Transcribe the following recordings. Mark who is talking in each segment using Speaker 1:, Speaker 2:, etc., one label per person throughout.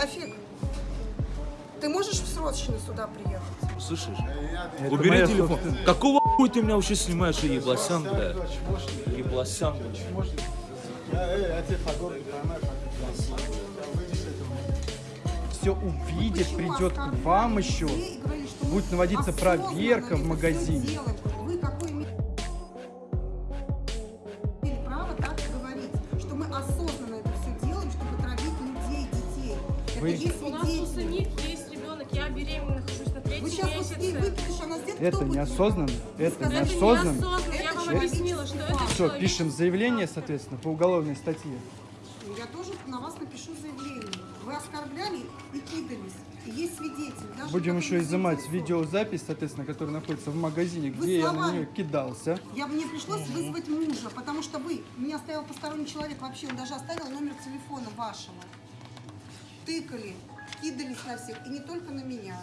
Speaker 1: Рафик, ты можешь в срочно сюда приехать?
Speaker 2: Слышишь?
Speaker 3: Это
Speaker 2: Убери
Speaker 3: моя
Speaker 2: телефон. Какого хуй ты меня вообще снимаешь, еблосян, бля? Еблосян, бля.
Speaker 3: Все увидит, придет к вам еще. Будет наводиться проверка в магазине.
Speaker 1: право так говорить, что мы осознанно
Speaker 3: Вы-
Speaker 1: Это
Speaker 4: У нас у самих есть ребенок, я беременна, нахожусь на третьем
Speaker 1: Вы сейчас вот
Speaker 4: месяце.
Speaker 1: выкидыш, она сделает,
Speaker 3: Это
Speaker 1: кто будет
Speaker 3: неосознанно, это
Speaker 4: Это
Speaker 3: неосознанно.
Speaker 4: неосознанно, я
Speaker 1: Это
Speaker 4: вам
Speaker 1: человек-
Speaker 4: объяснила, что это
Speaker 3: Все,
Speaker 4: человек-
Speaker 3: пишем заявление, соответственно, по уголовной статье.
Speaker 1: Я тоже на вас напишу заявление. Вы оскорбляли и кидались. И есть свидетель. Даже
Speaker 3: Будем еще изымать видеозапись, соответственно, которая находится в магазине,
Speaker 1: Вы
Speaker 3: где я на
Speaker 1: словами-
Speaker 3: нее кидался.
Speaker 1: Я мне пришлось вызвать мужа, потому что вы, меня оставил посторонний человек вообще, он даже оставил номер телефона вашего. Тыкали, кидались на всех, и не только на меня.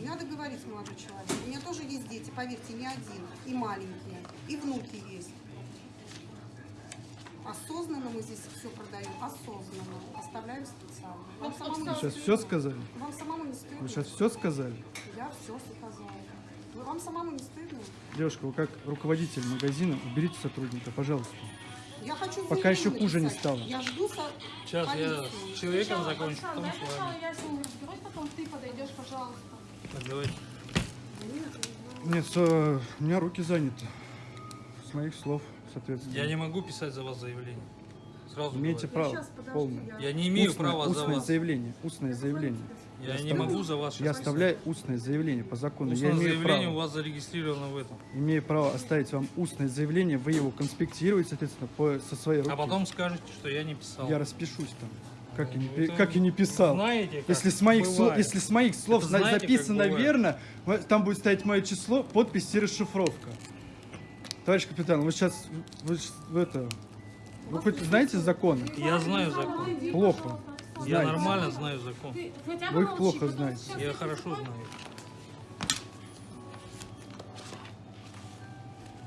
Speaker 1: И надо говорить, молодой человек. У меня тоже есть дети, поверьте, не один, и маленькие, и внуки есть. Осознанно мы здесь все продаем, осознанно. Оставляем специально. Вам самому, не
Speaker 3: Вы сейчас
Speaker 1: стыдно?
Speaker 3: все сказали?
Speaker 1: Вам самому не стыдно?
Speaker 3: Вы сейчас все сказали?
Speaker 1: Я все сказала. Вы- Вам самому не стыдно?
Speaker 3: Девушка, вы как руководитель магазина, уберите сотрудника, пожалуйста.
Speaker 1: Я хочу
Speaker 3: Пока еще хуже не стало.
Speaker 1: Я жду со...
Speaker 5: Сейчас я
Speaker 1: полицию.
Speaker 5: с человеком
Speaker 4: Сначала,
Speaker 5: закончу, потом
Speaker 4: дай
Speaker 5: с вами.
Speaker 4: я с ним разберусь, потом ты подойдешь, пожалуйста.
Speaker 5: Так, давайте.
Speaker 3: Нет, со- у меня руки заняты. С моих слов, соответственно.
Speaker 5: Я не могу писать за вас заявление. Сразу
Speaker 3: Имеете
Speaker 5: говорю.
Speaker 3: право,
Speaker 1: щас, подожди, я-
Speaker 5: Я не имею
Speaker 3: Устное-
Speaker 5: права за
Speaker 3: устное
Speaker 5: вас.
Speaker 3: заявление, устное заявление.
Speaker 5: Я не
Speaker 3: оставляю-
Speaker 5: могу за вас
Speaker 3: Я оставляю устное заявление по закону.
Speaker 5: Устное
Speaker 3: я имею
Speaker 5: заявление
Speaker 3: право,
Speaker 5: у вас зарегистрировано в этом.
Speaker 3: имею право оставить вам устное заявление, вы его конспектируете, соответственно, по, со своей руки.
Speaker 5: А потом скажете, что я не писал.
Speaker 3: Я распишусь там. Как я не,
Speaker 5: Ну,
Speaker 3: пи-
Speaker 5: это
Speaker 3: как я не писал.
Speaker 5: Знаете, как
Speaker 3: Если с моих, слов, если с моих слов
Speaker 5: Это
Speaker 3: на-
Speaker 5: знаете,
Speaker 3: записано верно, там будет стоять мое число, подпись и расшифровка. Товарищ капитан, вы сейчас вы, вы это, вы хоть знаете законы?
Speaker 5: Я знаю закон.
Speaker 3: Плохо.
Speaker 5: Я
Speaker 3: Знаете.
Speaker 5: нормально знаю закон.
Speaker 3: Вы их плохо знаете.
Speaker 5: Я хорошо знаю.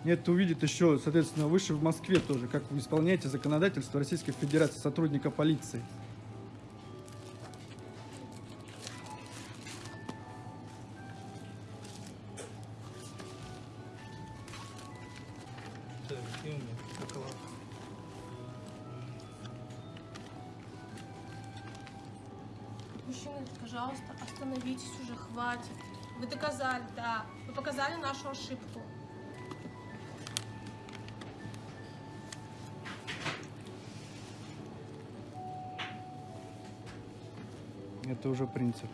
Speaker 3: Нет, это увидит еще, соответственно, выше в Москве тоже, как вы исполняете законодательство Российской Федерации сотрудника полиции.
Speaker 4: Мужчины, пожалуйста, остановитесь уже, хватит. Вы доказали, да. Вы показали нашу ошибку.
Speaker 3: Это уже принцип.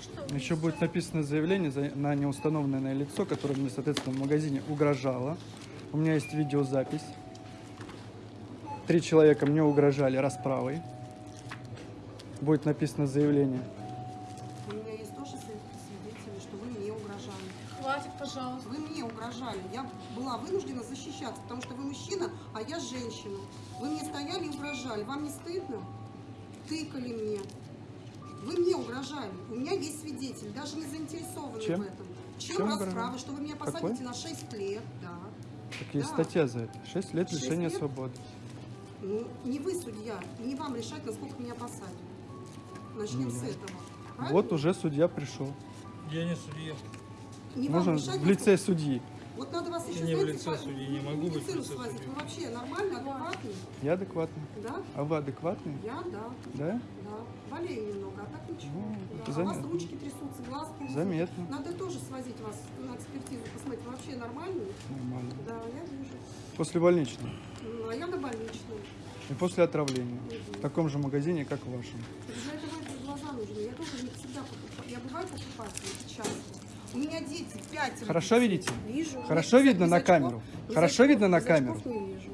Speaker 4: Что...
Speaker 3: Еще будет написано заявление за- на неустановленное лицо, которое мне, соответственно, в магазине угрожало. У меня есть видеозапись. Три человека мне угрожали расправой. Будет написано заявление.
Speaker 1: У меня есть тоже свидетели, что вы мне угрожали.
Speaker 4: Хватит, пожалуйста.
Speaker 1: Вы мне угрожали. Я была вынуждена защищаться, потому что вы мужчина, а я женщина. Вы мне стояли и угрожали. Вам не стыдно? Тыкали мне. Вы мне угрожали. У меня есть свидетель, даже не заинтересованный
Speaker 3: Чем?
Speaker 1: в этом. Чем,
Speaker 3: Чем
Speaker 1: расправа?
Speaker 3: угрожали?
Speaker 1: Что вы меня
Speaker 3: Какой?
Speaker 1: посадите на 6 лет, да.
Speaker 3: Так есть
Speaker 1: Да.
Speaker 3: статья за это. Шесть лет
Speaker 1: Шесть
Speaker 3: лишения
Speaker 1: лет?
Speaker 3: свободы.
Speaker 1: Ну, не вы судья, и не вам решать, насколько меня посадят. Начнем
Speaker 3: Ну,
Speaker 1: с этого. Правильно?
Speaker 3: Вот уже судья пришел.
Speaker 5: Я не судья.
Speaker 1: Не вам
Speaker 3: Можно
Speaker 1: решать,
Speaker 3: в лице
Speaker 1: насколько-
Speaker 3: судьи.
Speaker 1: Вот надо вас еще,
Speaker 5: не в лице
Speaker 1: по-
Speaker 5: судьи, не могу быть.
Speaker 1: Вы вообще нормально, адекватный?
Speaker 3: Я адекватный.
Speaker 1: Да?
Speaker 3: А вы адекватный?
Speaker 1: Я, да.
Speaker 3: Да?
Speaker 1: Да, болею немного, а так ничего.
Speaker 3: Ну,
Speaker 1: Да.
Speaker 3: это
Speaker 1: А у вас
Speaker 3: заметно.
Speaker 1: ручки трясутся, глазки.
Speaker 3: Заметно.
Speaker 1: Надо тоже свозить вас на экспертизу, посмотреть, вы вообще нормальный?
Speaker 3: Нормально.
Speaker 1: Да, я вижу.
Speaker 3: После больничного.
Speaker 1: Ну, а я на больничной.
Speaker 3: И после отравления. В таком же магазине, как в вашем.
Speaker 1: Для этого глаза нужны. Я тоже не всегда покупаю. Я бываю покупателем, часто. У меня дети пять.
Speaker 3: Хорошо видите?
Speaker 1: Вижу.
Speaker 3: Хорошо
Speaker 1: Нет, без-
Speaker 3: видно
Speaker 1: без
Speaker 3: на
Speaker 1: очков-
Speaker 3: камеру?
Speaker 1: без
Speaker 3: Хорошо
Speaker 1: очков-
Speaker 3: видно на
Speaker 1: без
Speaker 3: камеру?
Speaker 1: очков не вижу.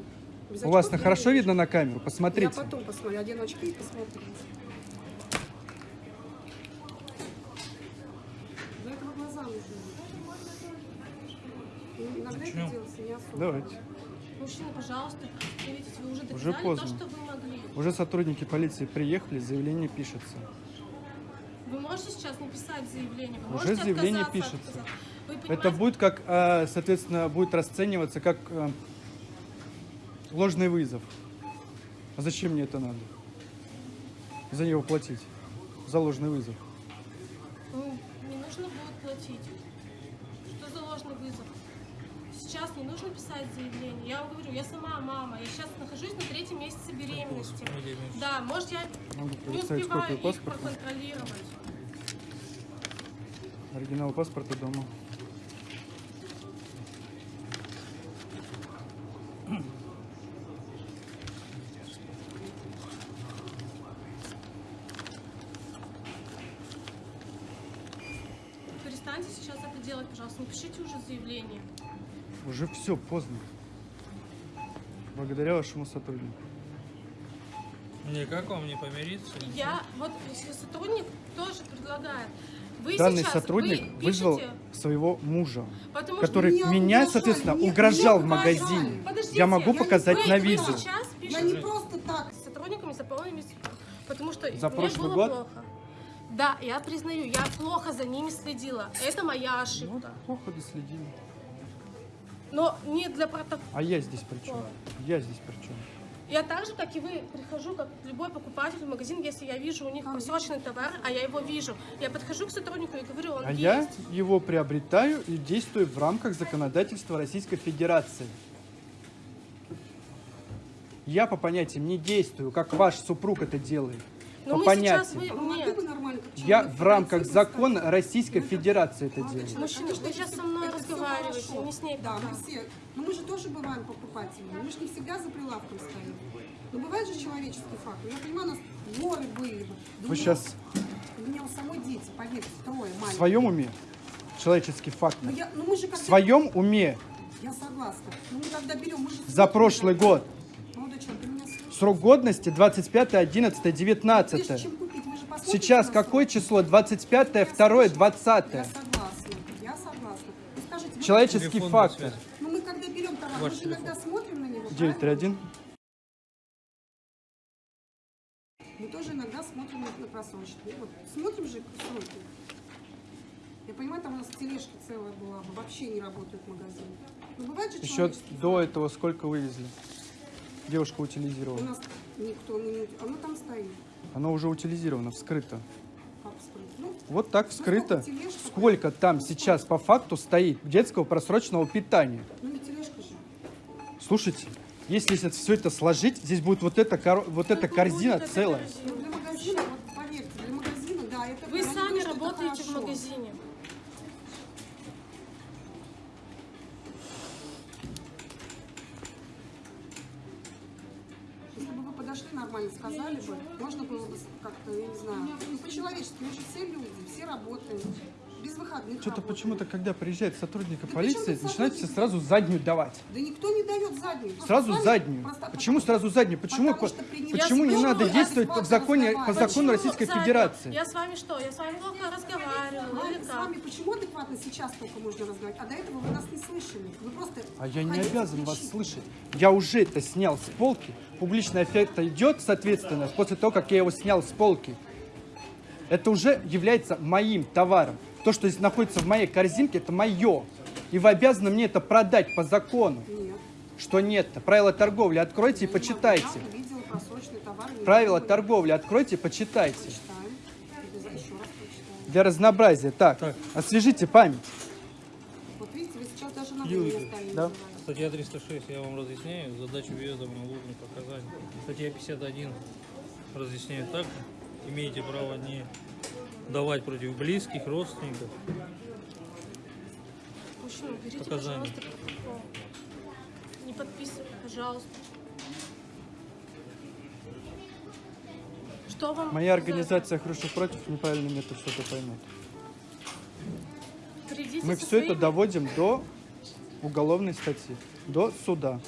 Speaker 1: Без
Speaker 3: У вас на хорошо
Speaker 1: вижу.
Speaker 3: видно на камеру?
Speaker 1: Я
Speaker 3: Посмотрите.
Speaker 1: потом посмотрю, одену очки и посмотрю. Для этого глаза нужны. И Иногда это
Speaker 5: Начнем.
Speaker 1: делается не особо.
Speaker 3: Давайте.
Speaker 4: Мужчина, пожалуйста, видите, вы уже доказали
Speaker 3: Уже поздно.
Speaker 4: то, что вы могли.
Speaker 3: Уже сотрудники полиции приехали, заявление пишется.
Speaker 4: Вы можете сейчас написать заявление, вы
Speaker 3: Уже заявление пишется. Это будет как, э, соответственно, будет расцениваться как э, ложный вызов. А зачем мне это надо? За него платить. За ложный вызов.
Speaker 4: ну, не нужно будет платить. Что за ложный вызов? Сейчас не нужно писать заявление. Я вам говорю, я сама мама. Я сейчас нахожусь на третьем месяце беременности. Да, может, я не успеваю их
Speaker 3: паспорта.
Speaker 4: проконтролировать.
Speaker 3: Оригинал паспорта дома.
Speaker 4: Перестаньте сейчас это делать, пожалуйста. Напишите уже заявление.
Speaker 3: Уже все, поздно. Благодаря вашему сотруднику.
Speaker 5: Не, как вам не помириться?
Speaker 4: Я, вот сотрудник тоже предлагает. Вы
Speaker 3: Данный
Speaker 4: сейчас,
Speaker 3: сотрудник
Speaker 4: вы
Speaker 3: вызвал своего мужа,
Speaker 4: потому
Speaker 3: который
Speaker 1: меня
Speaker 3: меня,
Speaker 1: угрожали,
Speaker 3: соответственно,
Speaker 1: мне-
Speaker 3: угрожал в
Speaker 1: мне угрожали.
Speaker 3: магазине.
Speaker 4: Подождите,
Speaker 3: Я могу
Speaker 1: я не-
Speaker 3: показать
Speaker 4: вы,
Speaker 3: на
Speaker 4: вы
Speaker 3: видео.
Speaker 4: сейчас пишете
Speaker 1: не просто так.
Speaker 4: с сотрудниками за полными потому что
Speaker 3: За
Speaker 4: мне
Speaker 3: прошлый
Speaker 4: было
Speaker 3: год?
Speaker 4: плохо. Да, я признаю, я плохо за ними следила. Это моя
Speaker 3: Вот
Speaker 4: ошибка.
Speaker 3: плохо доследили.
Speaker 4: Но не для протокола.
Speaker 3: А я здесь при чем? Я здесь при чем?
Speaker 4: Я так же, как и вы, прихожу, как любой покупатель в магазин, если я вижу у них просроченный товар, а я его вижу. Я подхожу к сотруднику и говорю, он
Speaker 3: А
Speaker 4: есть.
Speaker 3: я его приобретаю и действую в рамках законодательства Российской Федерации. Я по понятиям не действую, как ваш супруг это делает.
Speaker 4: Но
Speaker 3: по
Speaker 4: мы
Speaker 3: понятиям.
Speaker 4: сейчас вы... Нет.
Speaker 3: Я
Speaker 1: человек
Speaker 3: в рамках закона? Российской Федерации это делаю.
Speaker 1: человек,
Speaker 4: Мужчина,
Speaker 1: это
Speaker 4: сейчас со мной
Speaker 1: хорошо.
Speaker 4: не с ней
Speaker 1: Да, мы все. Но мы же тоже бываем покупателями. Мы же не всегда за прилавком стоим. Но бывает же человеческий фактор. Я понимаю, у нас горы были бы.
Speaker 3: Вы
Speaker 1: меня-
Speaker 3: сейчас
Speaker 1: У меня у самой дети, поверьте, трое
Speaker 3: в
Speaker 1: маленьких.
Speaker 3: своем уме? Человеческий фактор.
Speaker 1: Ну, я, ну мы же
Speaker 3: В своем уме
Speaker 1: Я согласна. Но мы когда берем, мы же...
Speaker 3: за прошлый год.
Speaker 1: Молодой человек, ты меня слышишь?
Speaker 3: Срок годности 25, 11,
Speaker 1: Прежде
Speaker 3: 19.
Speaker 1: чем купить, вы же посмотрите
Speaker 3: Сейчас какое число? 25, 2, 20.
Speaker 1: Я согласна. Я согласна. Ну, скажите, мы-
Speaker 3: Человеческий фактор.
Speaker 1: Ну мы когда берем товар, мы же иногда смотрим на него. правильно?
Speaker 3: 931.
Speaker 1: Мы тоже иногда смотрим на, на просрочку. Вот, смотрим же сроки. Я понимаю, там у нас тележка целая была, бы, вообще не работают магазины. Но бывает же
Speaker 3: Еще до этого сколько вывезли? Девушка
Speaker 1: У
Speaker 3: утилизирована.
Speaker 1: нас никто не... не- Оно там стоит.
Speaker 3: Она уже утилизирована, вскрыта.
Speaker 1: Как сказать. Ну,
Speaker 3: Вот так вскрыто.
Speaker 1: сколько тележка?
Speaker 3: Сколько там сейчас по факту стоит детского просроченного питания?
Speaker 1: ну не тележка же.
Speaker 3: Слушайте, если все это сложить, здесь будет вот эта, коро- вот эта корзина целая.
Speaker 4: корзина?
Speaker 1: Ну для магазина, вот поверьте, для магазина, да, это...
Speaker 4: Вы сами работаете в магазине.
Speaker 1: Если бы вы подошли нормально, сказали бы, можно было бы как-то, я не знаю, ну, по-человечески, мы же все люди, все работаем, без выходных
Speaker 3: Что-то почему-то, когда приезжает сотрудник
Speaker 1: Да
Speaker 3: полиции, начинают все сразу заднюю давать.
Speaker 1: Да никто не дает заднюю. Просто
Speaker 3: Сразу
Speaker 1: с вами
Speaker 3: заднюю.
Speaker 1: просто-
Speaker 3: Почему сразу заднюю? Почему,
Speaker 1: Потому
Speaker 3: по- почему не надо действовать по законе, по
Speaker 1: разговариваю.
Speaker 3: закону
Speaker 4: Почему
Speaker 3: Российской
Speaker 4: заднюю?
Speaker 3: Федерации?
Speaker 4: Я с вами что? Я с вами плохо разговаривала или
Speaker 1: С вами почему адекватно сейчас только можно разговаривать, а до этого вы нас не слышали. Вы просто
Speaker 3: А я не обязан вас слышать. Я уже это снял с полки. Публичный эффект идет, соответственно, после того, как я его снял с полки. Это уже является моим товаром. То, что здесь находится в моей корзинке, это мое. И вы обязаны мне это продать по закону.
Speaker 1: Нет.
Speaker 3: Что нет? Правила торговли откройте и
Speaker 1: я
Speaker 3: почитайте.
Speaker 1: Товар.
Speaker 3: Правила
Speaker 1: могу.
Speaker 3: торговли откройте и почитайте.
Speaker 1: Почитаем.
Speaker 3: Для разнообразия. Так,
Speaker 5: Так.
Speaker 3: освежите память.
Speaker 1: Вот видите, вы сейчас даже на время стали.
Speaker 3: да.
Speaker 5: Статья 306, я вам разъясняю, задачу въезда в ложные показания. Статья 51 разъясняет также, имеете право не давать против близких, родственников.
Speaker 4: Мужчина, берите,
Speaker 5: Показания.
Speaker 4: пожалуйста, протокол. Не подписывай, пожалуйста. Что вам?
Speaker 3: Моя
Speaker 4: за это?
Speaker 3: организация «Хрущев против» неправильно мне это все это поймет.
Speaker 4: Придите
Speaker 3: Мы все это
Speaker 4: своими-
Speaker 3: доводим до уголовной статьи, до суда.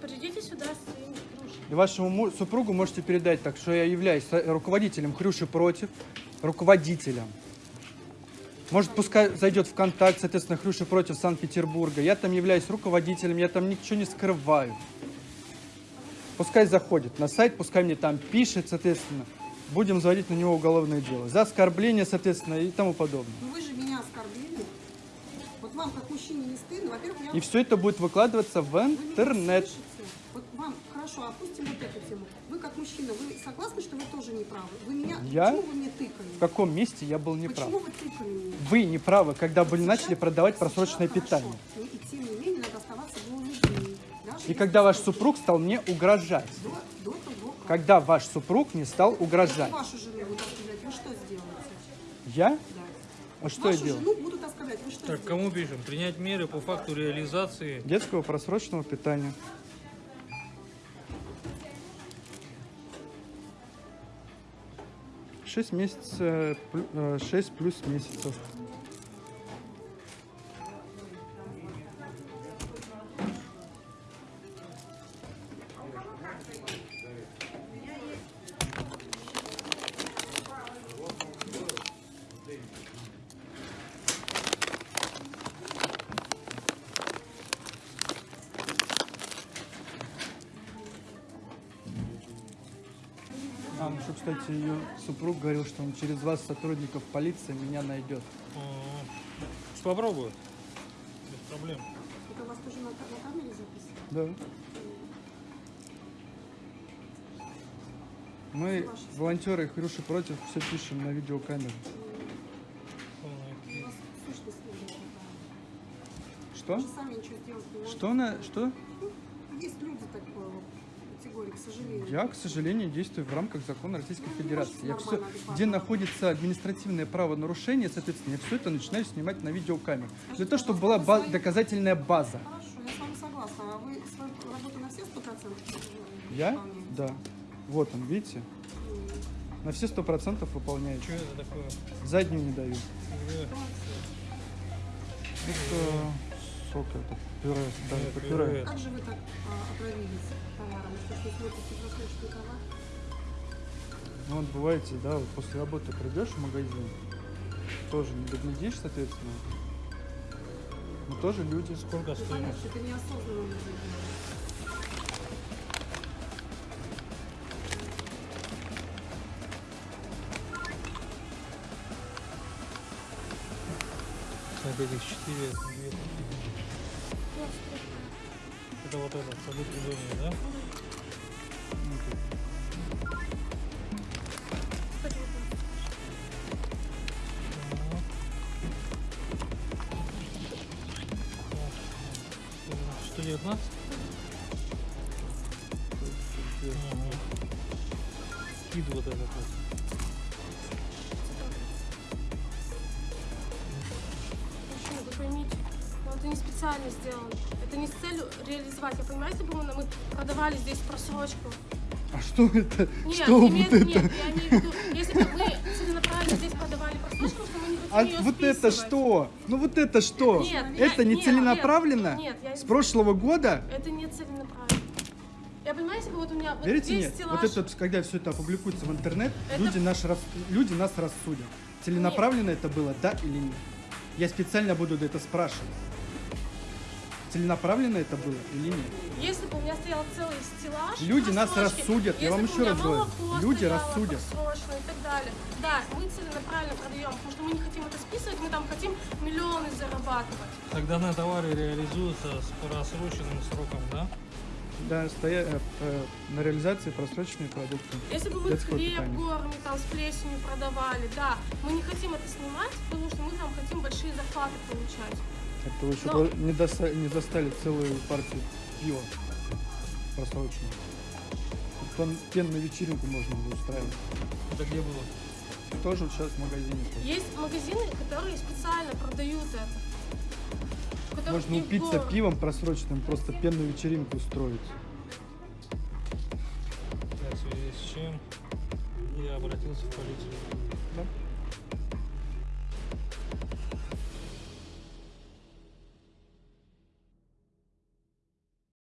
Speaker 4: Придите сюда с.
Speaker 3: И вашему му- супругу можете передать так, что я являюсь руководителем Хрюши против, руководителем. Может, пускай зайдет в контакт, соответственно, Хрюши против Санкт-Петербурга. Я там являюсь руководителем, я там ничего не скрываю. Пускай заходит на сайт, пускай мне там пишет, соответственно. будем заводить на него уголовное дело. За оскорбление, соответственно, и тому подобное.
Speaker 1: Ну вы же меня оскорбили. Вот вам, как мужчине, не стыдно? Во-первых, я...
Speaker 3: И все это будет выкладываться в интернет.
Speaker 1: Вот вам, хорошо, опустим вот эту тему. Вы, как мужчина, вы согласны, что вы тоже не правы? Вы меня...
Speaker 3: Я?
Speaker 1: Почему вы мне тыкали?
Speaker 3: В каком месте я был неправ?
Speaker 1: Почему вы тыкали меня?
Speaker 3: Вы не правы, когда были начали продавать просроченное питание.
Speaker 1: Ну, И тем не менее надо оставаться. Даже
Speaker 3: И когда ваш супруг стал мне угрожать.
Speaker 1: До, до того, как...
Speaker 3: Когда ваш супруг не стал
Speaker 1: Если
Speaker 3: угрожать.
Speaker 1: вашу жену вы что сделаете?
Speaker 3: Я?
Speaker 1: Да.
Speaker 3: А что я
Speaker 1: вашу
Speaker 3: делал?
Speaker 1: жену будут оскорблять, вы что
Speaker 5: Так, кому пишем? Принять меры по факту реализации.
Speaker 3: Детского просроченного питания. Шесть месяцев, э, э, шесть плюс месяцев. Кстати, ее супруг говорил, что он через вас, сотрудников полиции, меня найдет.
Speaker 5: Ага. Попробую. Без проблем.
Speaker 1: Это у вас тоже на, на камере записано?
Speaker 3: Да. Мы, волонтеры Хрюши против, все пишем на видеокамеру.
Speaker 1: У вас сущность люди такая.
Speaker 3: Что? Что на что?
Speaker 1: Есть люди такой вот категории, к сожалению.
Speaker 3: Я, к сожалению, действую в рамках закона Российской
Speaker 1: Ну,
Speaker 3: Федерации. Я все,
Speaker 1: адекватно.
Speaker 3: где находится административное правонарушение, соответственно, я все это начинаю снимать на видеокамеру. Для того, чтобы была ба- доказательная база.
Speaker 1: Хорошо, я с вами согласна. А вы свою работу на все сто процентов
Speaker 3: Я?
Speaker 1: выполняете?
Speaker 3: Да. Вот он, видите? На все сто процентов выполняю.
Speaker 5: Что это такое?
Speaker 3: Заднюю не даю.
Speaker 5: Э,
Speaker 3: Это сок, это пюре, да,
Speaker 5: Нет,
Speaker 3: это
Speaker 5: пюре.
Speaker 3: пюре.
Speaker 1: Как же вы так а, отравились товаром? Что ж не смотрите просроченный товар?
Speaker 3: Ну вот бываете, да, вот после работы придешь в магазин, тоже не доглядишь, соответственно. Мы тоже люди.
Speaker 5: Сколько
Speaker 1: Ну,
Speaker 5: стоит?
Speaker 1: понятно, это неосознанно
Speaker 5: этих четыре. две. Это вот это, сады придумали, да? 119? Ага. Кид вот этот вот.
Speaker 4: Специально сделано. Это не с целью реализовать. Я понимаю, если бы мы, продавали здесь просрочку.
Speaker 3: А что это?
Speaker 4: Нет,
Speaker 3: что
Speaker 4: имеет-
Speaker 3: вот это?
Speaker 4: нет, я имею в виду, если бы мы целенаправленно здесь продавали просрочку, что мы не
Speaker 3: А
Speaker 4: ее
Speaker 3: вот это
Speaker 4: списывать.
Speaker 3: что? Ну вот это что?
Speaker 4: Нет,
Speaker 3: это
Speaker 4: я-
Speaker 3: не
Speaker 4: нет,
Speaker 3: целенаправленно?
Speaker 4: нет, нет, я-
Speaker 3: С прошлого года?
Speaker 4: Это не целенаправленно. Я понимаю, если бы вот у меня вот
Speaker 3: Верите
Speaker 4: здесь
Speaker 3: нет?
Speaker 4: стеллаж...
Speaker 3: Вот это, когда все это опубликуется в интернет,
Speaker 4: Это-
Speaker 3: люди, наш, рас- люди нас рассудят. Целенаправленно это было, да или нет? Я специально буду это спрашивать. Целенаправленно это было или нет?
Speaker 4: Если бы у меня стоял целый стеллаж...
Speaker 3: Люди нас
Speaker 4: просрочки,
Speaker 3: рассудят, я вам еще раз говорю. Люди рассудят.
Speaker 4: и так далее. Да, мы целенаправленно продаем, потому что мы не хотим это списывать, мы там хотим миллионы зарабатывать.
Speaker 5: Так данный товар и реализуется с просроченным сроком, да?
Speaker 3: Да, стоя, э, э, на реализации просроченные продукты.
Speaker 4: Если бы мы хлеб
Speaker 3: питания.
Speaker 4: горами там с плесенью продавали, да, мы не хотим это снимать, потому что мы там хотим большие зарплаты получать.
Speaker 3: Это вы еще
Speaker 4: Но-
Speaker 3: до- не, доста- не достали целую партию пива просроченную. Там пенную вечеринку можно было устраивать.
Speaker 5: Это где было?
Speaker 3: Тоже вот сейчас в магазине.
Speaker 4: Есть магазины, которые специально продают это.
Speaker 3: Можно упиться
Speaker 4: город.
Speaker 3: пивом просроченным, просто пенную вечеринку устроить.